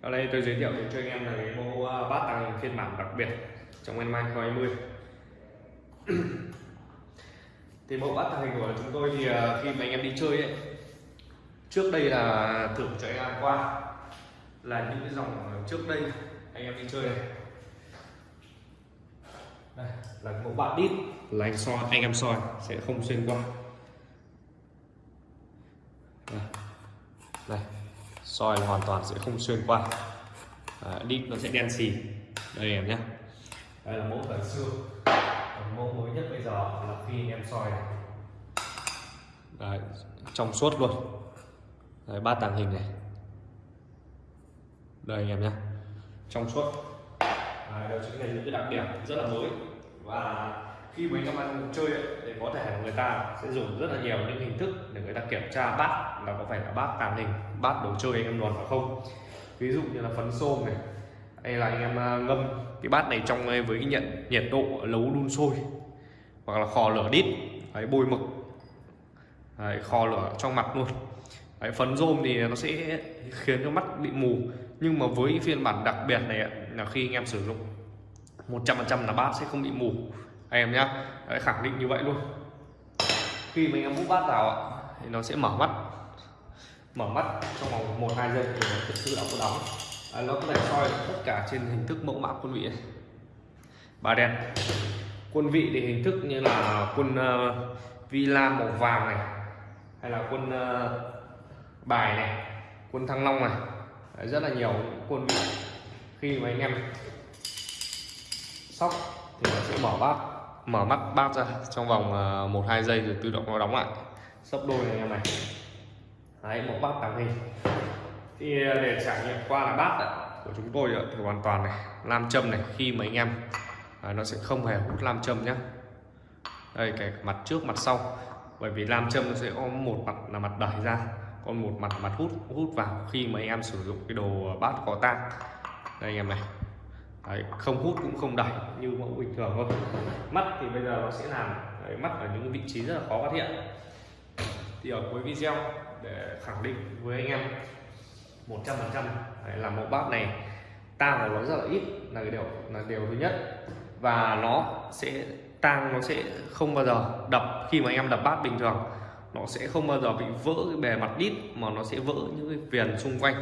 Ở đây tôi giới thiệu đến cho anh em là cái mẫu ờ, bát tàng hình phiên bản đặc biệt trong năm 2020 thì mẫu bát tàng hình của chúng tôi thì ờ, khi mà anh em đi chơi ấy trước đây là thử cho anh em qua. Là những cái dòng trước đây anh em đi chơi này. Đây là mẫu bát đít. Là anh soi anh em soi sẽ không xuyên qua. Đây, đây soi là hoàn toàn sẽ không xuyên qua. À, đít nó sẽ đen xì. Đây em nhé. Đây là mẫu thời xưa còn mẫu mới nhất bây giờ là khi em soi này. Đấy, trong suốt luôn. Đấy, ba tàng hình này. Đây anh em nhé. Trong suốt. À, đó chính là những cái đặc điểm rất là mới. Và khi anh các bạn chơi ấy, thì có thể người ta sẽ dùng rất là nhiều những hình thức để người ta kiểm tra bát là có phải là bát tàng hình bát đồ chơi anh em luồn phải không. Ví dụ như là phấn xôm này hay là anh em à, ngâm cái bát này trong à, với cái nhận nhiệt độ nấu đun sôi hoặc là kho lửa đít đấy, bôi mực đấy, kho lửa trong mặt luôn. Đấy, phấn rôm thì nó sẽ khiến cho mắt bị mù nhưng mà với phiên bản đặc biệt này là khi anh em sử dụng 100% là bát sẽ không bị mù anh em nhá. Đấy, khẳng định như vậy luôn. Khi mình em múc bát vào thì nó sẽ mở mắt. Mở mắt trong vòng một hai giây thì nó thực sự là có đóng. À, nó có thể soi tất cả trên hình thức mẫu mã quân vị này. ba đen. Quân vị thì hình thức như là quân ờ, uh, villa màu vàng này hay là quân uh, bài này quân thăng long này. Đấy, rất là nhiều quân vị. Khi mà anh em sóc thì nó sẽ mở bát mở mắt bát ra trong vòng uh, một hai giây rồi tự động nó đóng lại. Sấp đôi này anh em này. Đấy một bát tàng hình thì để trải nghiệm qua là bát ấy, của chúng tôi thì hoàn toàn này nam châm này khi mà anh em à, nó sẽ không hề hút nam châm nhé đây cái mặt trước mặt sau. Bởi vì nam châm nó sẽ có một mặt là mặt đẩy ra còn một mặt mặt hút hút vào khi mà anh em sử dụng cái đồ bát có tang. Đây anh em này Đấy, không hút cũng không đẩy như mẫu bình thường thôi. Mắt thì bây giờ nó sẽ làm đấy, mắt ở những vị trí rất là khó phát hiện. Thì ở cuối video để khẳng định với anh em 100% là mẫu bát này tang của nó rất là ít là cái điều là điều thứ nhất. Và nó sẽ tang nó sẽ không bao giờ đập khi mà anh em đập bát bình thường. Nó sẽ không bao giờ bị vỡ cái bề mặt đít mà nó sẽ vỡ những cái viền xung quanh.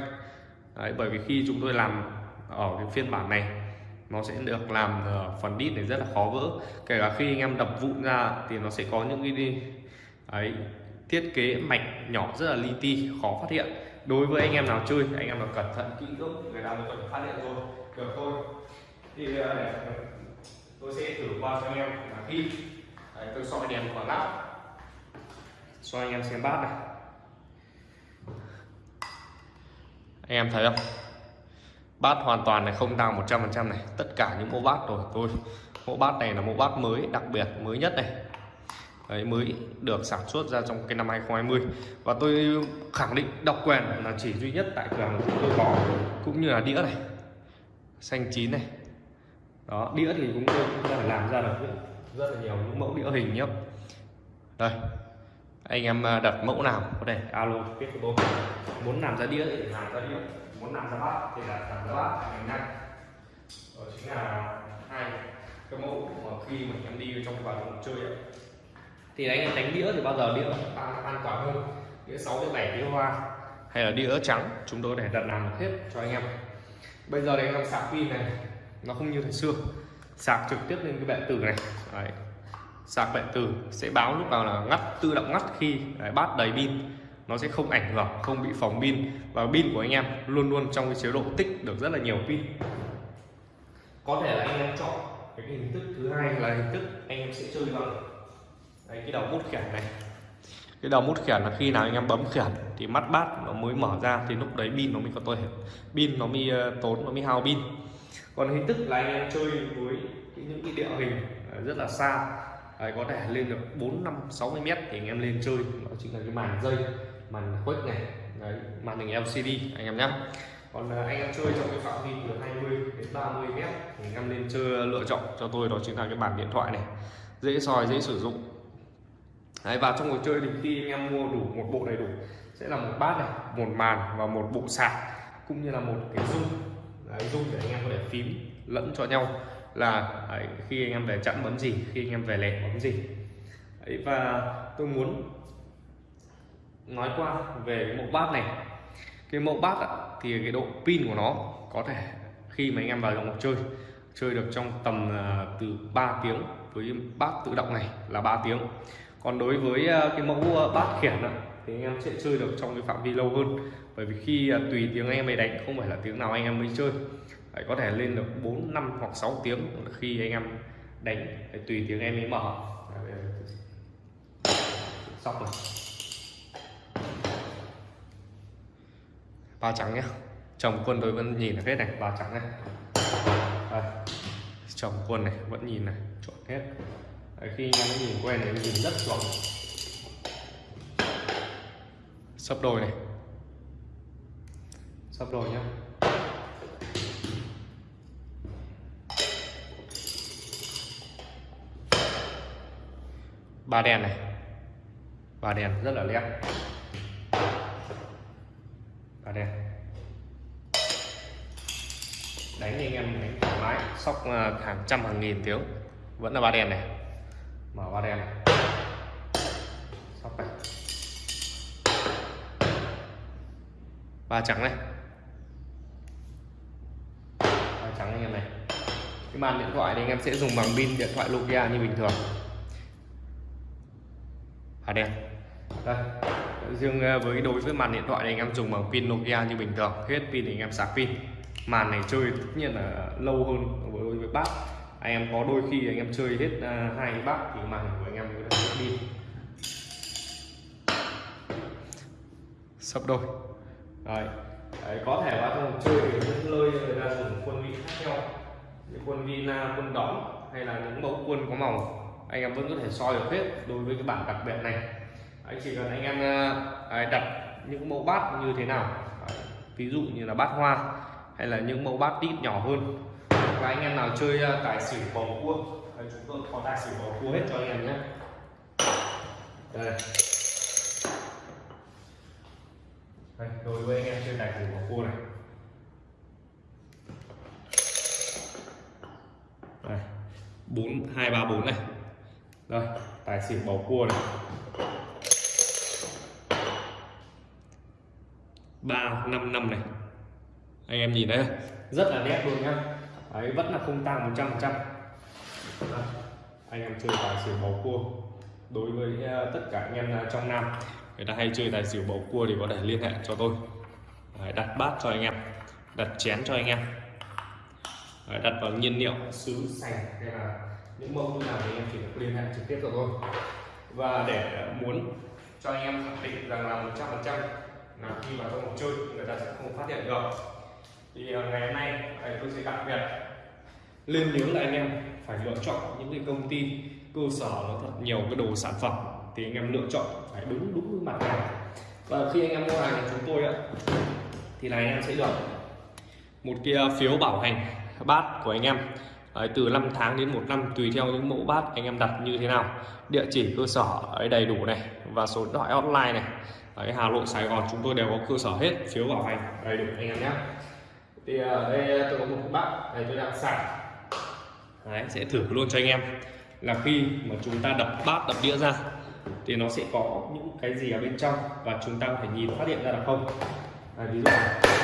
Đấy, bởi vì khi chúng tôi làm ở cái phiên bản này nó sẽ được làm ờ, phần đít này rất là khó vỡ. Kể cả khi anh em đập vụn ra thì nó sẽ có những cái đi ấy thiết kế mạch nhỏ rất là li ti khó phát hiện. Đối với anh em nào chơi anh em nào cẩn thận kỹ lưỡng người nào có thể phát hiện rồi được thôi. Thì ờ, để tôi sẽ thử qua cho anh em. Là khi Đấy, tôi soi đèn khoảng lắp soi anh em xem bát này. Anh em thấy không? Bát hoàn toàn này không tăng 100% này. Tất cả những mẫu bát rồi. Tôi mẫu bát này là mẫu bát mới đặc biệt mới nhất này. Đấy, mới được sản xuất ra trong cái năm 2020 và tôi khẳng định độc quyền là chỉ duy nhất tại cửa hàng chúng tôi có cũng như là đĩa này xanh chín này. Đó đĩa thì chúng tôi cũng phải làm ra được rất là nhiều những mẫu đĩa hình nhé đây anh em à, đặt mẫu nào? Có thể alo biết của tôi muốn làm ra đĩa thì làm ra đĩa muốn làm ra bát thì là làm ra bát thành nhanh đó chính là hai cái mẫu mà khi mà em đi trong vào phòng chơi ấy, thì anh em đánh đĩa thì bao giờ đĩa an, an toàn hơn. Đĩa 6 đến 7 đĩa hoa. Hay là đĩa trắng chúng tôi để đặt làm hết cho anh em. Bây giờ đây anh em sạc pin này. Nó không như thời xưa. Sạc trực tiếp lên cái bệ tử này. Đấy. sạc bệ tử sẽ báo lúc nào là ngắt tự động ngắt khi Đấy, bát đầy pin nó sẽ không ảnh hưởng không bị phóng pin. Và pin của anh em luôn luôn trong cái chế độ tích được rất là nhiều pin. Có thể là anh em chọn cái hình thức thứ hai là hình thức anh em sẽ chơi bằng. Đấy, cái đầu mút khiển này. Cái đầu mút khiển là khi nào anh em bấm khiển thì mắt bát nó mới mở ra thì lúc đấy pin nó mới có tôi pin nó mới uh, tốn nó mới hao pin. Còn hình thức là anh em chơi với những cái địa hình rất là xa. Đấy, có thể lên được 4 5 60 mét thì anh em lên chơi. Đó chính là cái màn dây màn khuếch này. Đấy, màn hình LCD anh em nhé. Còn à, anh em chơi trong cái phạm vi từ 20 đến 30 mét thì anh em nên chơi lựa chọn cho tôi đó chính là cái bàn điện thoại này. Dễ soi dễ sử dụng. Đấy, và trong cuộc chơi thì khi anh em mua đủ một bộ đầy đủ sẽ là một bát này một màn và một bộ sạc cũng như là một cái dung đấy, dung để anh em có thể phím lẫn cho nhau là đấy, khi anh em về chặn bấm gì khi anh em về lẻ bấm gì. Đấy, và tôi muốn nói qua về cái mẫu bát này. Cái mẫu bát ạ, thì cái độ pin của nó có thể khi mà anh em vào trong chơi chơi được trong tầm uh, từ 3 tiếng với bát tự động này là 3 tiếng. Còn đối với uh, cái mẫu uh, bát khiển ạ, thì anh em sẽ chơi được trong cái phạm vi lâu hơn. Bởi vì khi tùy tiếng anh em mới đánh không phải là tiếng nào anh em mới chơi. Đấy, có thể lên được 4 năm hoặc 6 tiếng khi anh em đánh Đấy, tùy tiếng em mới mở. Sóc rồi. Ba trắng nhé chồng quân tôi vẫn nhìn được hết này. Ba trắng này. Đây. chồng quân này vẫn nhìn này. Chuẩn hết. Đấy, khi anh em nhìn quen thì nhìn rất chuẩn. Sắp đôi này. Sắp đôi nhá. Ba đèn này. Ba đèn rất là lép ba đánh anh em, đánh thoải mái. Sóc à, hàng trăm, hàng nghìn tiếng. Vẫn là ba đèn này. Mở ba đèn này. Sóc này. Ba trắng này. Ba trắng anh em này. Cái màn điện thoại thì anh em sẽ dùng bằng pin điện thoại Nokia như bình thường. À đen đây riêng ờ, với đối với màn điện thoại này anh em dùng bằng pin Nokia như bình thường hết pin thì anh em sạc pin. Màn này chơi tất nhiên là lâu hơn với với bát anh em có đôi khi anh em chơi hết uh, hai bát thì màn của anh em mới được hết pin sấp đôi. Đấy. Đấy, có thể vào trong chơi thì những nơi người ta dùng quân vị khác nhau như quân Vina, ờ, quân đóm hay là những mẫu quân có màu. Anh em vẫn có thể soi được hết đối với cái bản đặc biệt này anh chỉ cần anh em ờ, à, đặt những mẫu bát như thế nào. Ví dụ như là bát hoa hay là những mẫu bát tít nhỏ hơn. Và anh em nào chơi ờ, tài xỉu bầu cua à, chúng tôi có tài xỉu bầu cua hết cho anh em nhé. Đây. Đây, đối với anh em chơi tài xỉu bầu cua này. Đây bốn hai ba bốn này. Rồi tài xỉu bầu cua này. Ba năm năm này. Anh em nhìn thấy rất là nét luôn nhá. Đấy vẫn là không tăng 100 phần trăm. Anh em chơi tài xỉu bầu cua. Đối với uh, tất cả anh em uh, trong nam. Người ta hay chơi tài xỉu bầu cua thì có thể liên hệ cho tôi. Đấy, đặt bát cho anh em. Đặt chén cho anh em. Đấy, đặt vào nhiên liệu. Sứ sành hay là những mẫu như nào thì em chỉ được liên hệ trực tiếp cho tôi. Và để muốn cho anh em khẳng định rằng là 100 phần là khi mà trong cuộc chơi, người ta sẽ không phát hiện được. Thì ờ, ngày hôm nay tôi sẽ đặc biệt lên nhớ là anh em, phải lựa chọn những cái công ty, cơ sở nó thật nhiều cái đồ sản phẩm thì anh em lựa chọn, phải đúng đúng mặt hàng và khi anh em mua hàng của chúng tôi ạ, thì là anh em sẽ được một cái phiếu bảo hành bát của anh em. Đấy, từ 5 tháng đến một năm tùy theo những mẫu bát anh em đặt như thế nào. Địa chỉ cơ sở ấy đầy đủ này và số điện thoại hotline này. Đấy, Hà Nội Sài Gòn chúng tôi đều có cơ sở hết phiếu bảo hành đầy đủ anh em nhé. Thì ở đây ờ, tôi có một bát này tôi đang sạc Đấy, sẽ thử luôn cho anh em. Là khi mà chúng ta đập bát đập đĩa ra thì nó sẽ có những cái gì ở bên trong và chúng ta có thể nhìn phát hiện ra được không? À, ví dụ này.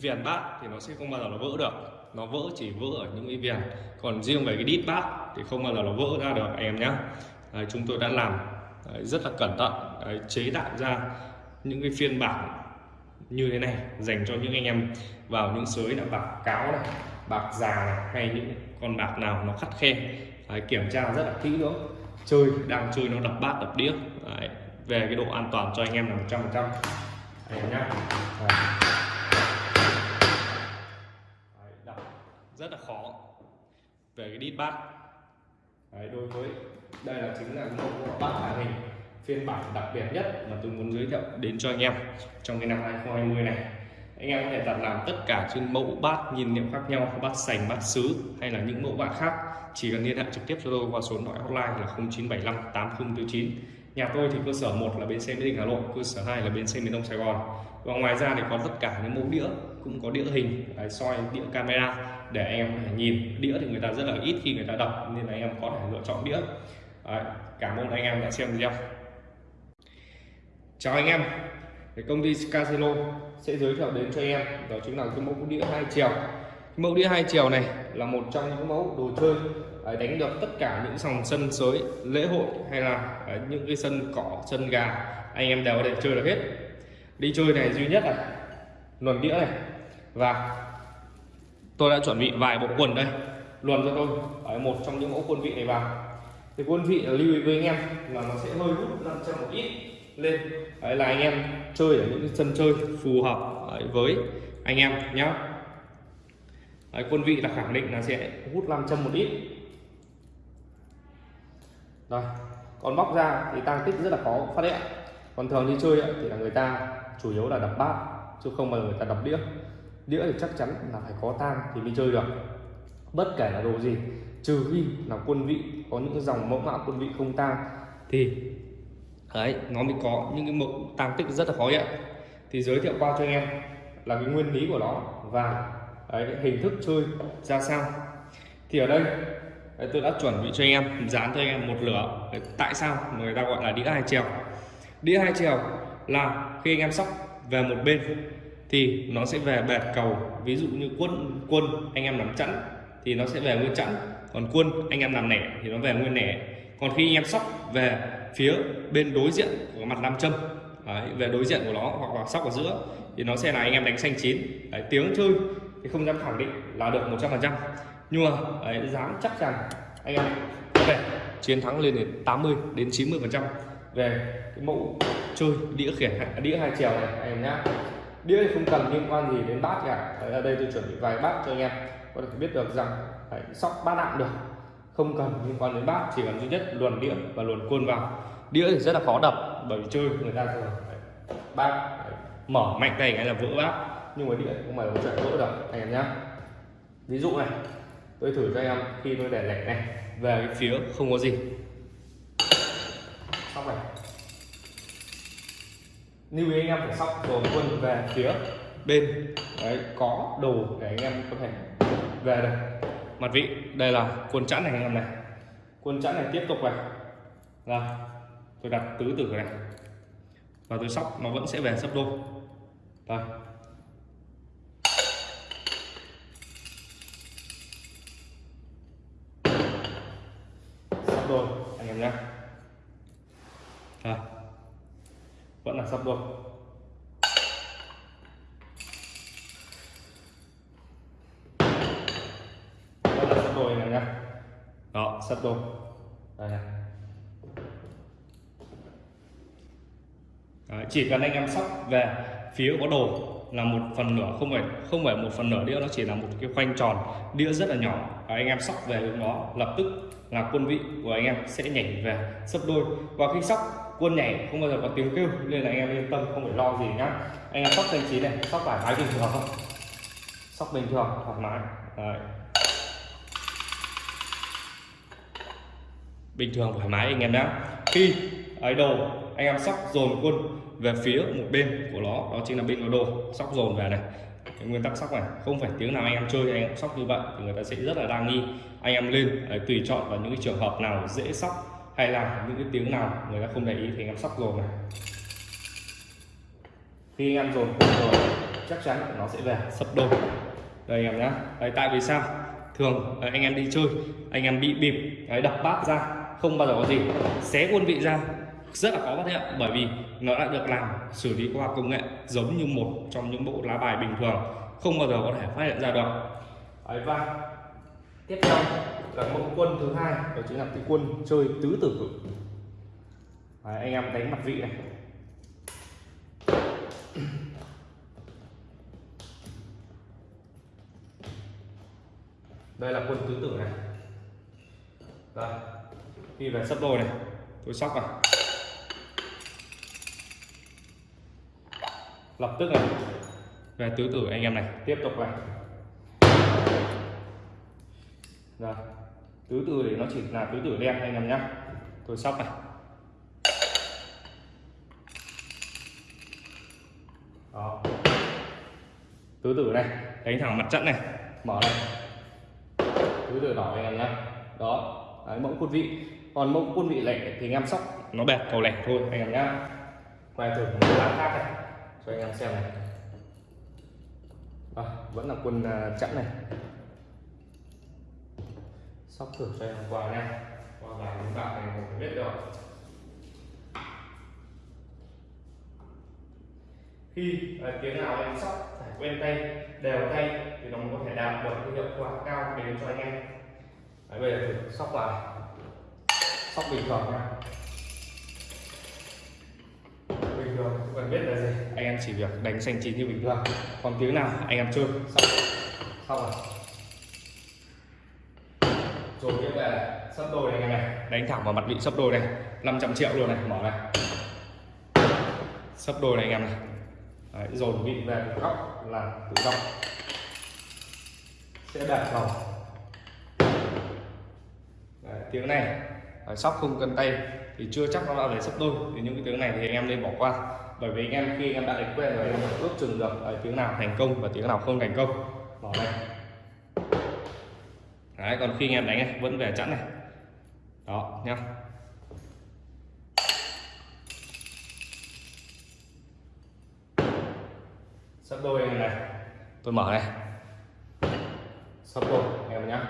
Viền bát thì nó sẽ không bao giờ nó vỡ được. Nó vỡ chỉ vỡ ở những cái viền. Còn riêng về cái đít bát thì không bao giờ nó vỡ ra được anh em nhé Đấy, chúng tôi đã làm Đấy, rất là cẩn thận Đấy, chế tạo ra những cái phiên bản như thế này dành cho những anh em vào những sới là bạc cáo này bạc già này hay những con bạc nào nó khắt khe. Đấy, kiểm tra rất là kỹ nữa chơi đang chơi nó đập bát đập đĩa. Đấy, về cái độ an toàn cho anh em là 100 phần trăm. Nhá. Đấy rất là khó về cái đít bát. Đấy, đối với đây là chính là một bát tàng hình phiên bản đặc biệt nhất mà tôi muốn giới thiệu đến cho anh em trong cái năm 2020 này. Anh em có thể đặt làm tất cả trên mẫu bát nhìn niệm khác nhau bát sành bát sứ hay là những mẫu bát khác. Chỉ cần liên hệ trực tiếp cho tôi qua số điện thoại hotline là 0975 8049 nhà tôi thì cơ sở một là bến xe mỹ đình hà nội cơ sở 2 là bến xe miền đông sài gòn. Và ngoài ra thì có tất cả những mẫu đĩa cũng có đĩa hình soi đĩa camera để anh em có thể nhìn. Đĩa thì người ta rất là ít khi người ta đọc nên là anh em có thể lựa chọn đĩa. Đấy, cảm ơn anh em đã xem video. Chào anh em thì công ty Casino sẽ giới thiệu đến cho anh em đó chính là cái mẫu đĩa hai chiều. Mẫu đĩa hai chiều này là một trong những mẫu đồ chơi à, đánh được tất cả những sòng sân sới lễ hội hay là à, những cái sân cỏ sân gà anh em đều có thể chơi được hết. Đi chơi này duy nhất là luồn đĩa này. Và tôi đã chuẩn bị vài bộ quần đây. Luồn cho tôi. Ở một trong những mẫu quân vị này vào. Thì quân vị lưu ý với anh em là nó sẽ hơi hút 500 một ít lên. Đấy là anh em chơi ở những sân chơi phù hợp với anh em nhé đấy, quân vị là khẳng định là sẽ hút 500 một ít. Rồi còn bóc ra thì tăng tích rất là khó phát hiện. Còn thường đi chơi thì là người ta chủ yếu là đập bát chứ không bao giờ người ta đập đĩa đĩa thì chắc chắn là phải có tang thì mới chơi được. Bất kể là đồ gì trừ khi là quân vị có những dòng mẫu mã quân vị không tang thì đấy nó mới có những cái mẫu tăng tích rất là khó nhận. thì giới thiệu qua cho anh em là cái nguyên lý của nó và đấy, hình thức chơi ra sao. Thì ở đây đấy, tôi đã chuẩn bị cho anh em dán cho anh em một lửa. Đấy, tại sao người ta gọi là đĩa hai chiều đĩa hai chiều là khi anh em sóc về một bên thì nó sẽ về bệt cầu. Ví dụ như quân quân anh em nằm chẵn thì nó sẽ về nguyên chẵn. Còn quân anh em làm nẻ thì nó về nguyên nẻ. Còn khi anh em sóc về phía bên đối diện của mặt nam châm đấy, về đối diện của nó hoặc là sóc ở giữa thì nó sẽ là anh em đánh xanh chín. Đấy, tiếng chơi thì không dám khẳng định là được 100% nhưng mà đấy, dám chắc rằng anh em có thể chiến thắng lên đến 80 đến 90 phần trăm về cái mẫu chơi đĩa khiển đĩa hai chiều này anh em nhá đĩa thì không cần liên quan gì đến bát cả đấy, ở đây tôi chuẩn bị vài bát cho anh em. Có thể biết được rằng đấy, sóc bát nặng được. Không cần liên quan đến bát chỉ cần duy nhất luồn đĩa và luồn côn vào. Đĩa thì rất là khó đập bởi vì chơi người ta thường bát mở mạnh tay cái là vỡ bát. Nhưng mà đĩa không phải là chuyện vỡ được anh em nhá. Ví dụ này tôi thử cho em khi tôi để lẻ này về cái phía không có gì. Xong này lưu ý anh em phải sóc dồn quân về phía bên. Đấy, có đồ để anh em có thể về đây mặt vị, đây là quân chẵn này anh em này. Quân chẵn này tiếp tục này. Là tôi đặt tứ tử này. Và tôi sóc, nó vẫn sẽ về sấp đôi. Đây sấp đôi, anh em nhé. Đây vẫn là sấp đôi vẫn là sấp đôi em nhé. Đó. Sấp đôi đây này. Đấy, chỉ cần anh em sóc về phía có đồ là một phần nửa, không phải không phải một phần nửa đĩa, nó chỉ là một cái khoanh tròn, đĩa rất là nhỏ. Và anh em sóc về hướng đó, lập tức là quân vị của anh em sẽ nhảy về sấp đôi. Và khi sóc, quân nhảy không bao giờ có tiếng kêu, nên là anh em yên tâm, không phải lo gì nhá. Anh em sóc thanh chín này, sóc thoải mái bình thường không sóc bình thường, thoải mái. Đấy. bình thường thoải mái anh em nhé khi ấy đồ anh em sóc dồn quân về phía một bên của nó đó chính là bên có đồ sóc dồn về này. Cái nguyên tắc sóc này không phải tiếng nào anh em chơi anh em sóc như vậy. Thì người ta sẽ rất là đa nghi. Anh em lên đấy, tùy chọn vào những cái trường hợp nào dễ sóc hay là những cái tiếng nào người ta không để ý thì anh em sóc dồn này. Khi anh em dồn quân rồi chắc chắn nó sẽ về sập đồ. đây anh em nhá. Đấy, tại vì sao? Thường anh em đi chơi anh em bị bịp đấy, đập bát ra không bao giờ có gì. Xé quân vị ra rất là khó phát hiện bởi vì nó đã được làm xử lý qua công nghệ giống như một trong những bộ lá bài bình thường không bao giờ có thể phát hiện ra được. Đấy, và tiếp theo là mẫu quân thứ hai đó chính là cái quân chơi tứ tử Đấy, anh em đánh mặt vị này. Đây là quân tứ tử này. Đây đi về sắp đôi này. Tôi sóc này lập tức này. Về tứ tử anh em này. Tiếp tục này. Rồi. Tứ tử để nó chỉ là tứ tử đen anh em nhá. Tôi sóc này. Đó. tứ tử này. Đánh thẳng mặt trận này. Mở này. Tứ tử đỏ anh em nhá. Đó. Đấy, mẫu quân vị còn mẫu quân vị lẻ thì anh em sóc. Nó bẹt cầu lẻ thôi. Anh em nhá. Quay thử một lá khác này. Cho anh em xem này. À, vẫn là quân uh, chẵn này. Sóc thử cho em qua nha qua vài những bạn này không biết được. Khi uh, tiếng nào em sóc phải quen tay đều tay thì nó có thể đạt được cái hiệu quả cao đến cho anh em. Đấy, bây giờ thử sóc vào sóc bình thường nha. Bình thường cần biết là gì. Anh em chỉ việc đánh xanh chín như bình thường. Còn tiếng nào anh em chơi. Xong. Xong rồi. Rồi tiếp về. Sắp đôi này anh em này. Đánh thẳng vào mặt vị sắp đôi này. 500 triệu luôn này mở này. Sắp đôi này anh em này. Đấy, dồn vị về góc là tự động. Sẽ đạt vào. Đấy, tiếng này. Ờ, sóc không cân tay thì chưa chắc nó đã về sắp đôi. Thì những cái tiếng này thì anh em nên bỏ qua. Bởi vì anh em khi anh em đã đánh quen rồi anh em ước chừng được Đấy, tiếng nào thành công và tiếng nào không thành công. Bỏ đây. Đấy, còn khi anh em đánh này, vẫn về chẵn này. Đó nhá. Sắp đôi anh em này. Tôi mở này. Sắp đôi anh em nhá.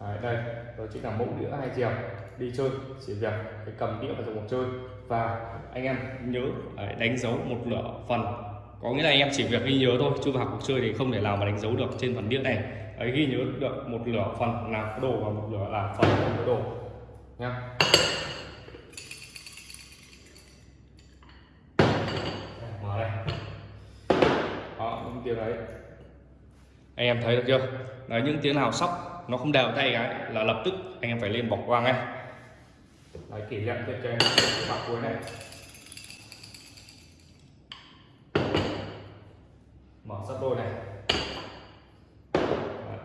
Đấy, đây đó chính là mẫu đĩa hai chiều đi chơi chỉ việc cái cầm đĩa vào trong cuộc chơi. Và anh em nhớ à, đánh dấu một nửa phần. Có nghĩa là anh em chỉ việc ghi nhớ thôi chứ vào cuộc chơi thì không thể nào mà đánh dấu được trên phần đĩa này. Ấy ghi nhớ được một nửa phần là đồ và một nửa là phần không có đồ. Nha. Mở đây. Đó những tiếng đấy. Anh em thấy được chưa? Đấy, những tiếng nào sóc nó không đều tay cái là lập tức anh em phải lên bỏ qua ngay đấy kỷ niệm thêm cho em mặt cuối này mở sắp đôi này. Đấy.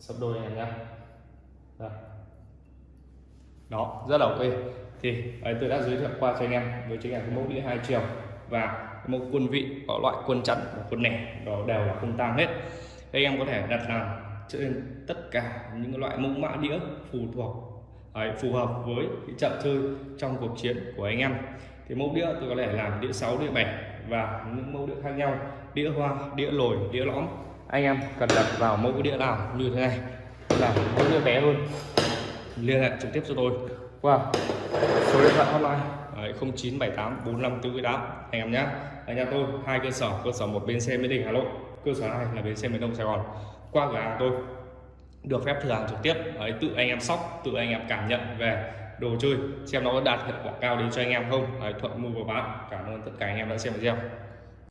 sắp đôi này nha đó rất là ok. Thì ấy, tôi đã giới thiệu qua cho anh em với chiếc là có mẫu đĩa hai chiều và một quân vị có loại quân chắn và quân nẻ đó đều là không tang hết. Đây em có thể đặt làm trên tất cả những loại mẫu mã đĩa phù thuộc ấy, phù hợp với cái trận chơi trong cuộc chiến của anh em. Thì mẫu đĩa tôi có thể làm đĩa 6 đĩa 7 và những mẫu đĩa khác nhau đĩa hoa đĩa lồi đĩa lõm. Anh em cần đặt vào mẫu đĩa nào như thế này? Là mẫu đĩa bé hơn liên hệ trực tiếp cho tôi qua. Số điện thoại hotline. Đấy, 0978 4548 anh em nhé. Anh nhà tôi hai cơ sở. Cơ sở một bên xe Mỹ Đình Hà Nội. Cơ sở hai là bến xe miền Đông Sài Gòn. Qua cửa hàng tôi được phép thử hàng trực tiếp. Đấy, tự anh em sóc tự anh em cảm nhận về đồ chơi xem nó có đạt hiệu quả cao đến cho anh em không. Đấy, thuận mua và bán. Cảm ơn tất cả anh em đã xem video.